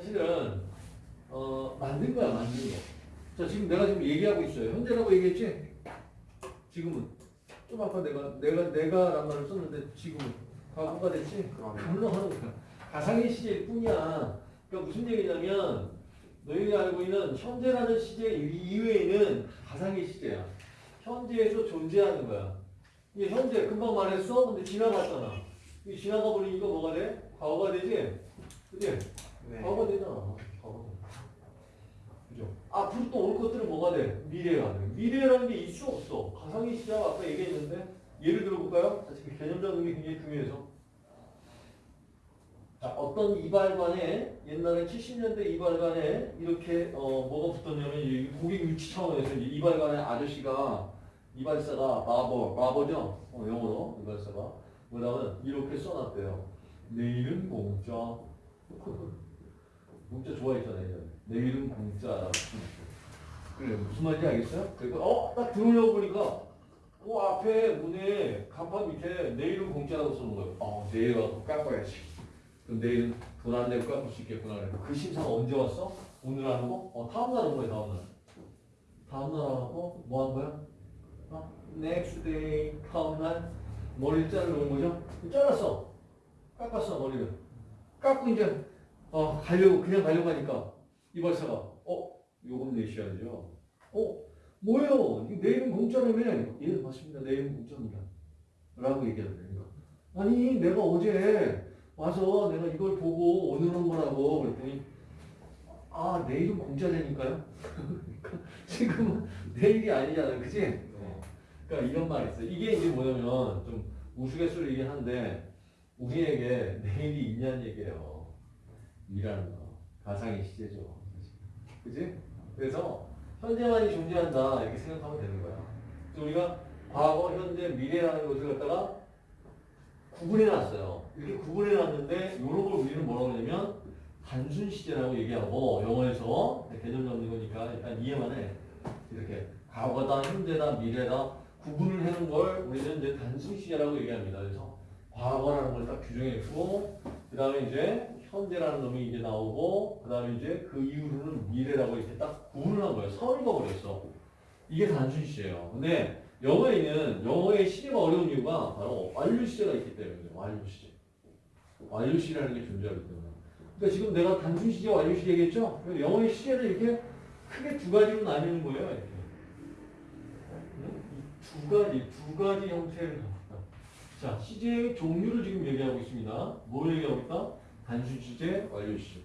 사실은 어, 만든 거야 만든 거. 자 지금 내가 지금 얘기하고 있어요. 현재라고 얘기했지? 지금은 좀 아까 내가 내가 내가 란 말을 썼는데 지금은 과거가 됐지? 변화하는 거야. 가상의 시제일 뿐이야. 그러니까 무슨 얘기냐면 너희들이 알고 있는 현재라는 시제 이외에는 가상의 시제야. 현재에서 존재하는 거야. 이게 현재 금방 말했어? 근데 지나갔잖아. 이 지나가 버리니까 뭐가 돼? 과거가 되지? 그지? 네. 과거 되잖아. 과거. 그죠? 앞으로 또 올 것들은 뭐가 돼? 미래가 돼. 미래라는 게수 없어. 가상의 시제가 아까 얘기했는데 예를 들어볼까요? 자, 지금 개념 게 굉장히 중요해서. 자, 어떤 이발관에 옛날에 70년대 이발관에 이렇게 어, 뭐가 붙었냐면 이 고객 유치 차원에서 이발관의 아저씨가 이발사가 바버, 바버죠? 어, 영어로 이발사가 뭐냐면 이렇게 써놨대요. 내일은 공짜. 공짜 좋아했잖아요. 예전에. 내일은 공짜라고. 그래 무슨 말인지 알겠어요? 그리고 어딱 들어오려고 보니까 그 앞에 문에 간판 밑에 내일은 공짜라고 써놓은 거예요. 어 내일 와서 깎아야지. 그럼 내일은 돈안 내고 깎을 수 있겠구나. 그 심사가 언제 왔어? 오늘 하는 거? 어 다음 날 온 거야 다음 날. 다음 날 하고 뭐 한 거야? 어? next day 다음 날 머리를 자르는 거죠? 잘랐어. 깎았어 머리를. 깎고 이제 어 가려고 그냥 가려고 하니까 이발사가 어 요금 내셔야죠. 어 뭐예요? 이거 내일은 공짜라며? 예 맞습니다. 내일은 공짜입니다. 라고 얘기하는 거니까 아니 내가 어제 와서 내가 이걸 보고 오늘 온 거라고 그랬더니 아 내일은 공짜되니까요. 그러니까 지금은 내 일이 아니잖아요, 그지? 어. 그러니까 이런 말이 있어요. 이게 이제 뭐냐면 좀 우스갯소리이긴 한데 우리에게 내일이 있냐는 얘기예요. 일하는 거 가상의 시제죠, 그지? 그래서 현재만이 존재한다 이렇게 생각하면 되는 거야. 그래서 우리가 과거, 현재, 미래라는 것을 갖다가 구분해 놨어요. 이렇게 구분해 놨는데 이런 걸 우리는 뭐라고 하냐면 단순 시제라고 얘기하고 영어에서 개념 잡는 거니까 일단 이해만 해. 이렇게 과거다, 현재다, 미래다 구분을 해놓은 걸 우리는 이제 단순 시제라고 얘기합니다. 그래서 과거라는 걸 딱 규정했고 그 다음에 이제 현재라는 놈이 이제 나오고 그 다음에 이제 그 이후로는 미래라고 이렇게 딱 구분을 한 거예요. 선을 그어버렸어. 이게 단순 시제예요. 근데 영어에는 영어의 시제가 어려운 이유가 바로 완료 시제가 있기 때문이에요. 완료 시제. 완료 시제라는 게 존재하기 때문에. 그러니까 지금 내가 단순 시제, 완료 시제 얘기했죠? 그래서 영어의 시제를 이렇게 크게 두 가지로 나뉘는 거예요. 이렇게. 응? 이두 가지, 두 가지 형태를 나눴다. 자, 시제의 종류를 지금 얘기하고 있습니다. 뭘 얘기하고 있다? 단순 시제, 완료 시제.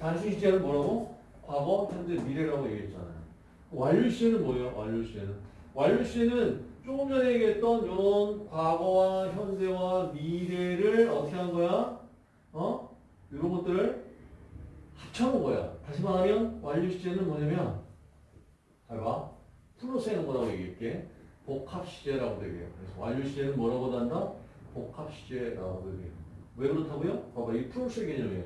단순 시제는 뭐라고? 과거, 현재, 미래라고 얘기했잖아요. 완료 시제는 뭐예요? 완료 시제는 완료 시제는 조금 전에 얘기했던 이런 과거와 현재와 미래를 어떻게 한 거야? 어? 이런 것들을 합쳐놓은 거야. 다시 말하면 완료 시제는 뭐냐면 잘 봐. 해놓은 거라고 얘기할게. 복합 시제라고 얘기해요. 그래서 완료 시제는 뭐라고 한다? 복합 시제라고 얘기해요. 왜 그렇다고요? 봐봐. 이 플러스 개념이에요.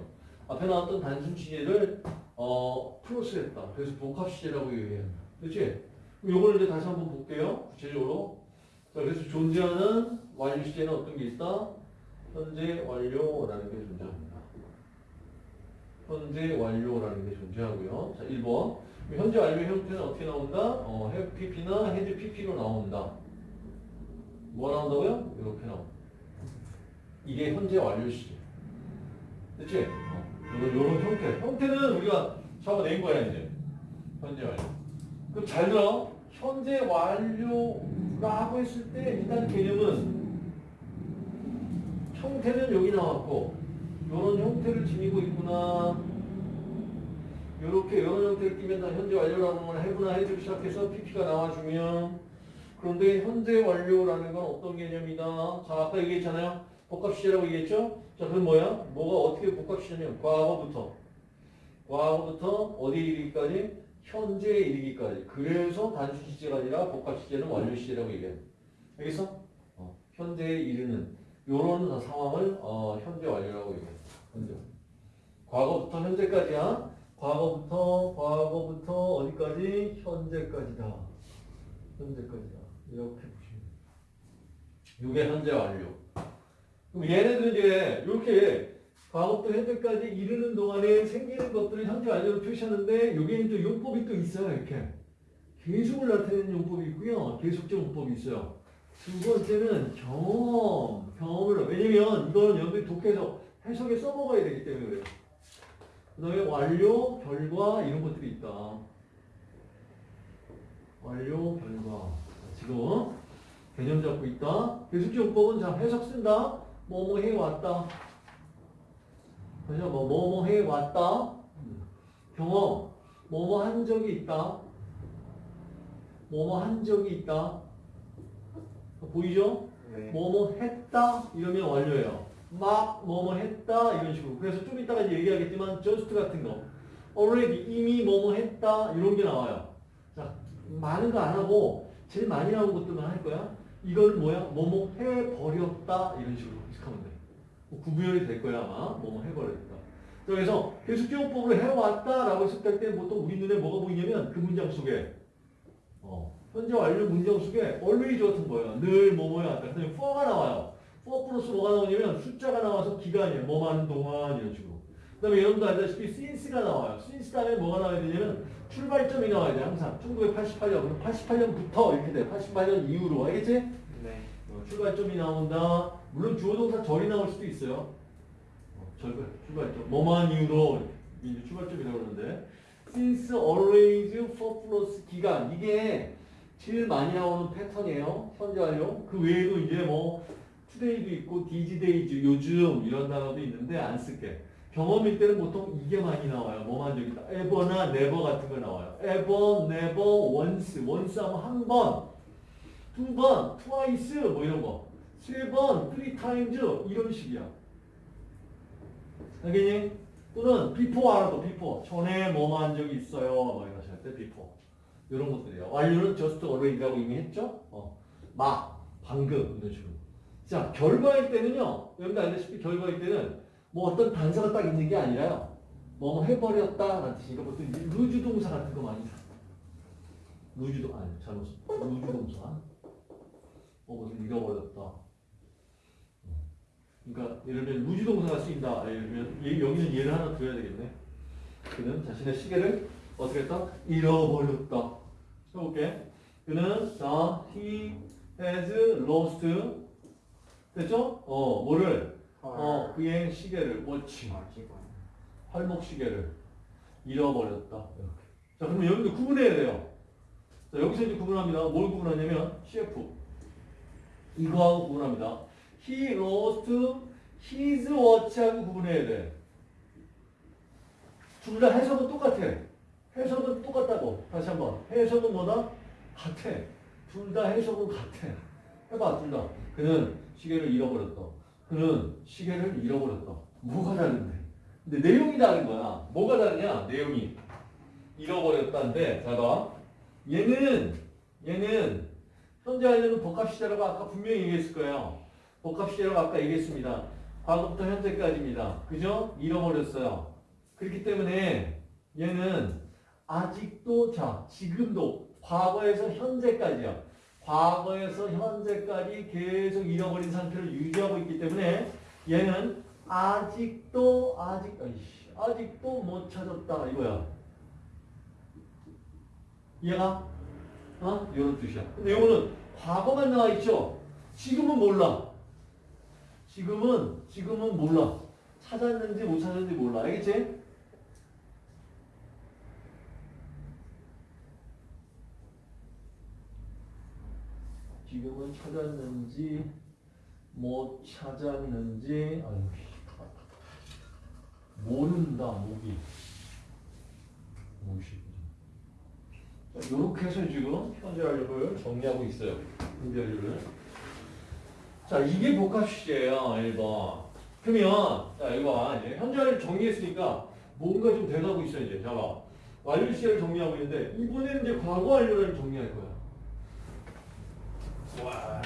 앞에 나왔던 단순 시제를 어, 플러스 했다. 그래서 복합 시제라고 얘기해요. 그렇지? 요거를 이제 다시 한번 볼게요. 구체적으로. 자, 그래서 존재하는 완료 시제는 어떤 게 있다? 현재 완료라는 게 존재합니다. 현재 완료라는 게 존재하고요. 자, 1번. 현재 완료 형태는 어떻게 나온다? 어, pp나 had pp로 나온다. 뭐 나온다고요? 이렇게 나온다. 이게 현재 완료 시제. 됐지? 어, 요런, 요런 형태. 형태는 우리가 잡아낸 거야, 이제. 현재 완료. 그럼 잘 들어. 현재 완료라고 했을 때 일단 개념은 형태는 여기 나왔고 이런 형태를 지니고 있구나. 이렇게 이런 형태를 띄면 다 현재 완료라는 걸 해구나 해주기 시작해서 PP가 나와주면 그런데 현재 완료라는 건 어떤 개념이다. 자 아까 얘기했잖아요. 복합시제라고 얘기했죠. 자 그럼 뭐야? 뭐가 어떻게 복합시제냐면 과거부터 과거부터 어디에 이르기까지? 현재에 이르기까지. 그래서 단순 시제가 아니라 복합 시제는 완료 시제라고 얘기해요. 알겠어? 어, 현재에 이르는 요런 상황을 어, 현재 완료라고 얘기해요. 현재. 과거부터 현재까지야. 과거부터 과거부터 어디까지? 현재까지다. 현재까지다. 이렇게 보시면 돼요. 이게 현재 완료. 그럼 얘네들 이제 이렇게 과거부터 현재까지 이르는 동안에 생기는 것들을 현재 완료로 표시하는데 여기에는 또 용법이 또 있어요. 이렇게. 계속을 나타내는 용법이 있고요. 계속적 용법이 있어요. 두 번째는 경험, 경험을 왜냐면 이거는 여러분이 독해서 해석에 써먹어야 되기 때문에 그래요. 그 다음에 완료, 결과 이런 것들이 있다. 완료, 결과. 자, 지금 개념 잡고 있다. 계속적 용법은 자 해석 쓴다. 뭐뭐 해왔다. 그죠? 뭐, 뭐뭐 해왔다. 경험, 뭐뭐 한 적이 있다. 뭐뭐 한 적이 있다. 보이죠? 네. 뭐뭐 했다 이러면 완료예요. 막 뭐뭐 했다 이런 식으로. 그래서 좀 이따가 이제 얘기하겠지만 just 같은 거, already 이미 뭐뭐 했다 이런 게 나와요. 자 많은 거 안 하고 제일 많이 나온 것들만 할 거야. 이건 뭐야? 뭐뭐 해버렸다 이런 식으로 해석하면 돼. 뭐 구분이 될 거야 아마 뭐뭐 해버렸다. 그래서 계속적용법으로 해왔다라고 해석할 때 보통 우리 눈에 뭐가 보이냐면 그 문장 속에 어, 현재 완료 문장 속에 always 같은 거예요. 늘 뭐뭐야 왔다. 그다음에 for가 나와요. for 플러스 뭐가 나오냐면 숫자가 나와서 기간이에요. 뭐 하는 동안 이런 식으로. 그 다음에 여러분도 알다시피 since가 나와요. since 다음에 뭐가 나와야 되냐면 출발점이 나와야 돼 항상. 1988년 그럼 88년부터 이렇게 돼. 88년 이후로 알겠지? 네. 어, 출발점이 나온다. 물론 주어 동사 절이 나올 수도 있어요. 어, 절 출발점. 뭐만 이유로 이제 출발점이라고 그러는데 since always for plus 기간 이게 제일 많이 나오는 패턴이에요. 현재 완료. 그 외에도 이제 뭐 today도 있고 days 요즘 이런 단어도 있는데 안 쓸게. 경험일 때는 보통 이게 많이 나와요. 뭐만 있다. ever나 never 같은 거 나와요. ever, never, once. once 하면 한 번. 두 번, twice 뭐 이런 거. 세 번, three times 이런 식이야. 알겠니? 또는 before 알아도 before. 전에 한 적이 있어요. 뭐 이런 식할 때 before. 이런 것들이에요. 완료는 just already라고 이미 했죠? 어. 막, 방금 이런 식으로. 자, 결과일 때는요. 여러분들 알다시피 결과일 때는 뭐 어떤 단서가 딱 있는 게 아니라요. 뭐뭐 해버렸다 라는 뜻이니까 보통 루즈 동사 같은 거 많이 사. lose 동 아니 잘못 썼 lose 동사. 어, 무슨 잃어버렸다. 그러니까 예를 들면 lose 동사가 쓰인다. 예를 들면 예- 여기는 예를 하나 드려야 되겠네. 그는 자신의 시계를 어떻게 했다? 잃어버렸다. 해볼게. 그는 자 he has lost 됐죠? 어 뭐를 어 그의 시계를 watch. 팔목 시계를 잃어버렸다. 이렇게. 자 그러면 여기도 구분해야 돼요. 자 여기서 이제 구분합니다. 뭘 구분하냐면 CF 이거하고 구분합니다. He lost his watch하고 구분해야 돼. 둘 다 해석은 똑같아. 해석은 똑같다고. 다시 한번. 해석은 뭐다? 같아. 둘 다 해석은 같아. 해봐, 둘 다. 그는 시계를 잃어버렸다. 그는 시계를 잃어버렸다. 뭐가 다른데? 근데 내용이 다른 거야. 뭐가 다르냐? 내용이. 잃어버렸다인데, 잘 봐. 얘는, 얘는, 현재 완료는 복합 시제라고 아까 분명히 얘기했을 거예요. 복합 시제라고 아까 얘기했습니다. 과거부터 현재까지입니다. 그죠? 잃어버렸어요. 그렇기 때문에 얘는 아직도, 자, 지금도, 과거에서 현재까지야. 과거에서 현재까지 계속 잃어버린 상태를 유지하고 있기 때문에 얘는 아직도 아직 아이씨, 아직도 못 찾았다 이거야. 이해가? 어? 이런 뜻이야. 근데 이거는 과거만 나와 있죠. 지금은 몰라. 지금은 지금은 몰라. 찾았는지 못 찾았는지 몰라. 알겠지? 지금은 찾았는지 못 찾았는지 아유 모른다 목이 이렇게 해서 지금 현재 완료를 정리하고 있어요 현재 완료를 자 이게 복합 시제예요 1번. 그러면 자 이거 봐. 이제 현재 완료를 정리했으니까 뭔가 좀 돼가고 있어 이제. 자 봐. 완료 시제를 정리하고 있는데 이번에는 이제 과거 완료를 정리할 거야 와,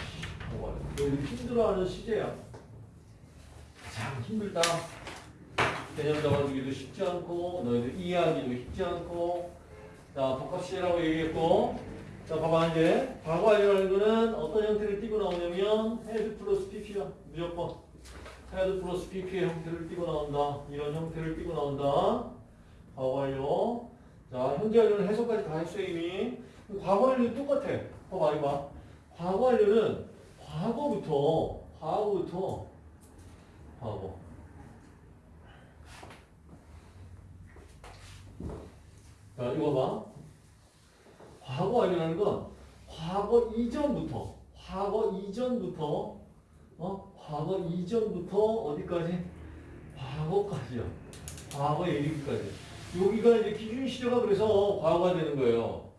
너희들 힘들어하는 시제야. 참 힘들다. 개념 잡아주기도 쉽지 않고, 너희들 이해하기도 쉽지 않고, 자, 복합 시제라고 얘기했고, 자, 봐봐, 이제, 과거 완료라는 거는 어떤 형태를 띠고 나오냐면, has 플러스 pp야. 무조건. had 플러스 pp의 형태를 띠고 나온다. 이런 형태를 띠고 나온다. 과거 완료. 자, 현재 완료는 해석까지 다 했어요, 이미. 과거 완료는 똑같아. 봐봐, 이봐. 과거 완료는 과거부터, 과거부터, 과거. 자, 이거 봐. 과거 완료라는 건 과거 이전부터, 과거 이전부터, 어? 과거 이전부터 어디까지? 과거까지야. 과거에 이르기까지. 여기가 이제 기준 시제가 그래서 과거가 되는 거예요.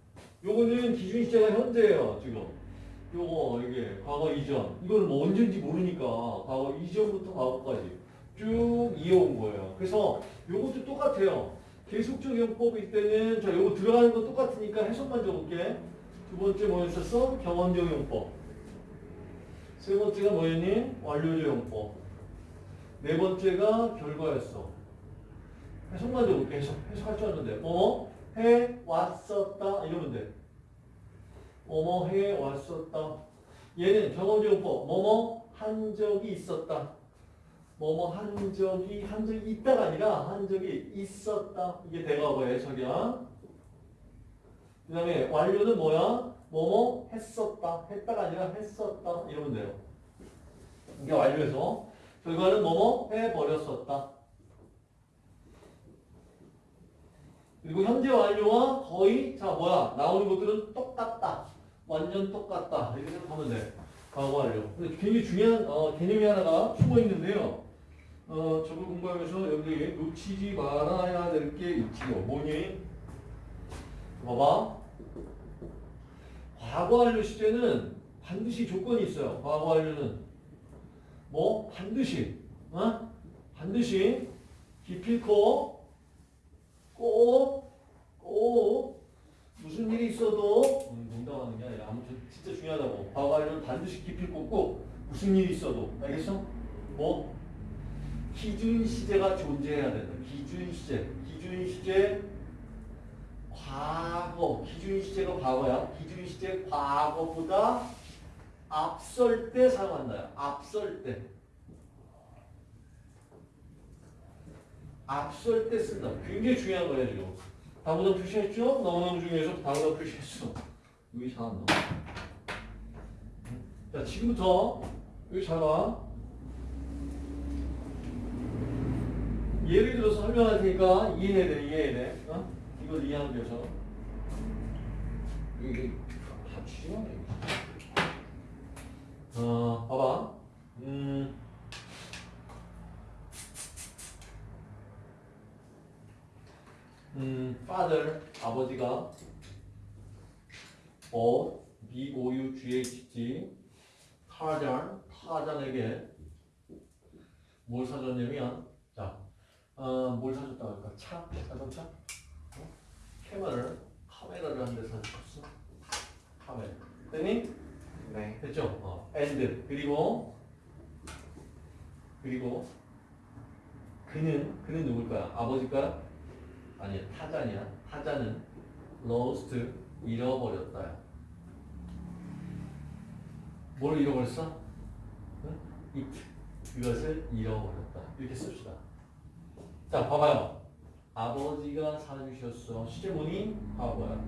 요거는 기준 시제가 현재예요, 지금. 요거, 이게 과거 이전. 이걸 뭐 언제인지 모르니까 과거 이전부터 과거까지 쭉 이어온 거예요. 그래서 요것도 똑같아요. 계속적 용법일 때는 자 요거 들어가는 거 똑같으니까 해석만 적을게. 두 번째 뭐였었어? 경험적 용법. 세 번째가 뭐였니? 완료적 용법. 네 번째가 결과였어. 해석만 적을게. 해석. 해석할 줄 아는데. 뭐뭐 해 왔었다 이러면 돼. 뭐뭐 해 왔었다. 얘는 경험적 용법. 뭐뭐 한 적이 있었다. 뭐뭐 한 적이 한 적이 있다가 아니라 한 적이 있었다. 이게 대과거의 해석이야. 그 다음에 완료는 뭐야? 뭐뭐 했었다. 했다가 아니라 했었다. 이러면 돼요. 이게 완료해서 결과는 뭐뭐 해버렸었다. 그리고 현재 완료와 거의 자 뭐야 나오는 것들은 똑같다. 완전 똑같다. 이렇게 생각하면 돼. 과거 완료. 근데 굉장히 중요한 어, 개념이 하나가 숨어 있는데요. 어, 저걸 공부하면서 여기 놓치지 말아야 될 게 있지요. 뭐니? 봐봐. 과거 완료 시제는 반드시 조건이 있어요. 과거 완료는 뭐 반드시, 어? 반드시 기필코 꼭, 꼭 무슨 일이 있어도 음, 농담하는 게 아니라 아무튼 진짜 중요하다고. 과거 완료는 반드시 기필코 꼭 무슨 일이 있어도 알겠어? 뭐 기준 시제가 존재해야 된다. 기준 시제. 기준 시제 과거. 기준 시제가 과거야. 기준 시제 과거보다 앞설 때 사용한다. 앞설 때. 앞설 때 쓴다. 굉장히 중요한 거예요, 지금. 다보다 표시했죠? 너무너무 중요해서 다보다 표시했어. 여기 잘안 나와. 자, 지금부터 여기 잘 봐. 예를 들어서 설명할 테니까 이해해야 돼, 이해해야 돼. 어? 이걸 이해하기 위해서. 이게 다 치워네. 어, 봐봐. 음. 음, father, 아버지가 bought, B-O-U-G-H-T, 타잔, 타잔에게 뭘 사줬냐면, 자, 어, 뭘 사줬다고 할까? 차? 자동차? 어? 카메라를, 카메라를 한 대 사줬어. 카메라. 됐니? 네. 됐죠? 어. and 그리고 그리고 그는 그는 누굴까요? 아버지가 아니야 타잔이야. 타잔은 lost 잃어버렸다. 뭘 잃어버렸어? 응? it 그것을 잃어버렸다. 이렇게 씁시다. 자 봐봐요. 아버지가 사주셨어. 시제 뭐니? 과거야.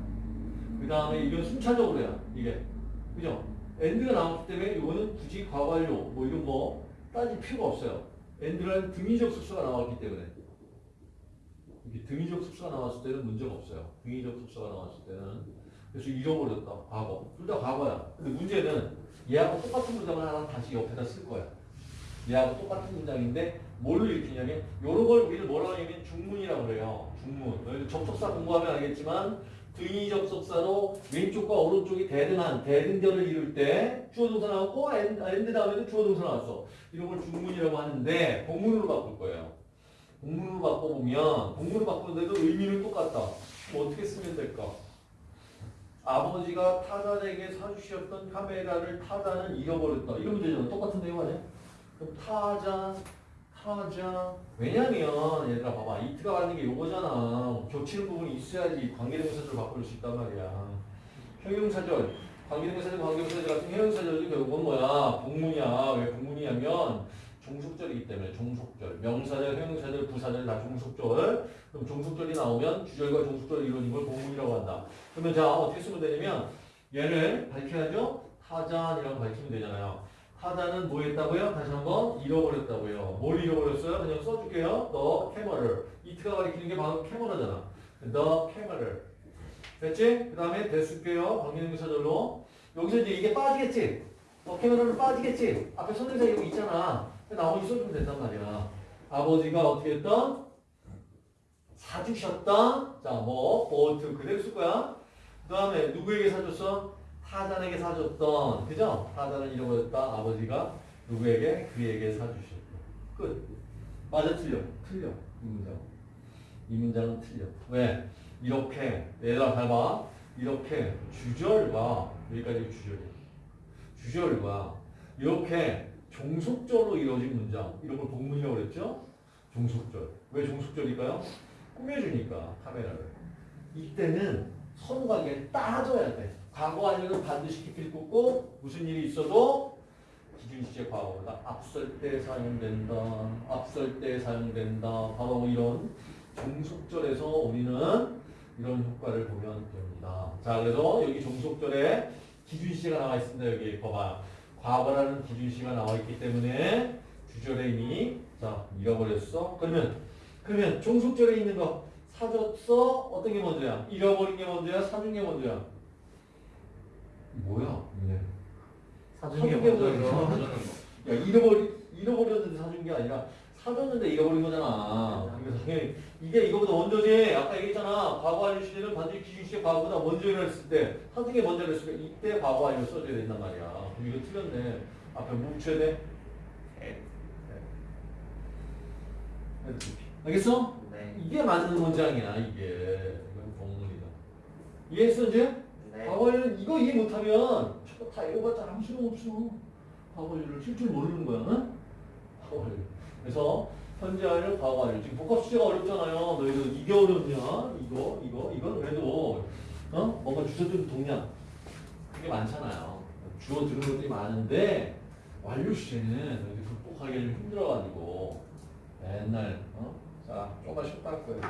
그 다음에 이건 순차적으로야. 이게 그죠? and가 나왔기 때문에 이거는 굳이 과거완료 뭐 이런 거 따질 필요가 없어요. and라는 등위접속사가 나왔기 때문에 이렇게 등위접속사가 나왔을 때는 문제가 없어요. 등위접속사가 나왔을 때는 그래서 잃어버렸다. 과거. 둘 다 과거야. 근데 문제는 얘하고 똑같은 문장을 하나 다시 옆에다 쓸 거야. 얘하고 똑같은 문장인데 뭘로 읽히냐면 이런 걸 우리는 뭐라고 하냐면 중문이라고 그래요. 중문. 너희들 접속사 공부하면 알겠지만 등위 접속사로 왼쪽과 오른쪽이 대등한 대등절을 이룰 때 주어 동사 나왔고 an- and 다음에도 주어 동사 나왔어. 이런 걸 중문이라고 하는데 복문으로 바꿀 거예요. 복문으로 바꿔보면 복문으로 바꾸는데도 의미는 똑같다. 그럼 어떻게 쓰면 될까? 아버지가 타잔에게 사주셨던 카메라를 타잔은 잃어버렸다. 이러면 되잖아. 똑같은 내용 아니야? 그럼 타잔, 타잔. 왜냐면 얘들아 봐봐. 이트가 받는 게 요거잖아. 겹치는 부분이 있어야지 관계대명사절을 바꿀 수 있단 말이야. 형용사절, 관계대명사절, 관계대명사절 같은 형용사절도 결국은 뭐야? 복문이야. 왜 복문이냐면 종속절이기 때문에 종속절. 명사절, 형용사절, 부사절 다 종속절. 그럼 종속절이 나오면 주절과 종속절이 이루어진 걸 공문이라고 한다. 그러면 자 어떻게 쓰면 되냐면 얘를 밝혀야죠. 타잔이라고 밝히면 되잖아요. 타잔은 뭐 했다고요? 다시 한번 잃어버렸다고요. 뭘 잃어버렸어요? 그냥 써줄게요. The camera를. 이트가 가리키는 게 바로 캐머라잖아. The camera를. 됐지? 그 다음에 됐을게요. 관계대명사절로. 여기서 이제 이게 빠지겠지? 어, 캐머라는 빠지겠지? 앞에 선행사 여기 있잖아. 나머지 써주면 된단 말이야. 아버지가 어떻게 했던? 사주셨던? 자, 뭐, 보트 그대로 쓸 거야. 그 다음에 누구에게 사줬어? 타잔에게 사줬던. 그죠? 타잔을 잃어버렸다. 아버지가 누구에게? 그에게 사주셨던. 끝. 맞아, 틀려. 틀려. 이 문장. 이 문장은 틀려. 왜? 이렇게, 얘들아, 잘 봐. 이렇게 주절과, 여기까지 주절이야. 주절과, 이렇게 종속절로 이루어진 문장. 이런 걸 복문이라고 그랬죠? 종속절. 왜 종속절일까요? 꾸며주니까, 카메라를. 이때는 서로가게 따져야 돼. 과거 완료는 반드시 깊이를 꽂고, 무슨 일이 있어도 기준시제 과거보다 앞설 때 사용된다. 앞설 때 사용된다. 바로 이런 종속절에서 우리는 이런 효과를 보면 됩니다. 자, 그래서 여기 종속절에 기준시제가 나와 있습니다. 여기 봐봐. 과거라는 기준시가 나와 있기 때문에 주절에 이미 자 잃어버렸어. 그러면 그러면 종속절에 있는 거 사줬어. 어떤 게 먼저야? 잃어버린 게 먼저야? 사준 게 먼저야? 뭐야? 이게? 사준 게 거. 야 잃어버리 잃어버렸는데 사준 게 아니라 사줬는데 잃어버린 거잖아. 그래서 당연히 이게 이거보다 먼저지. 아까 얘기했잖아. 과거 완료 시제는 반드시 기준시제 과거보다 먼저 일어났을 때게 먼저 일어났으니까 이때 과거 완료 써줘야 된단 말이야. 그럼 이거 틀렸네. 앞에 뭐 붙여야 돼? 네. 알겠어? 네. 이게 맞는 문장이야 이게. 이건 공문이다. 이해했어 이제? 네. 과거 완료는 이거 이해 못하면 저거 다 읽어봤자 아무 소용 없어. 과거 완료를 칠줄 모르는 거야. 응? 과거 완료. 그래서 현재 완료, 과거 완료. 지금 복합 수제가 어렵잖아요. 너희들 이게 어렵냐? 이거, 이거, 이건 그래도 어? 뭔가 주어든 동량 그게 많잖아요. 주어 들은 것들이 많은데 완료 시제는 너희들 극복하기 좀 힘들어가지고 맨날 어? 자 조금만 쉬었다 할 거예요.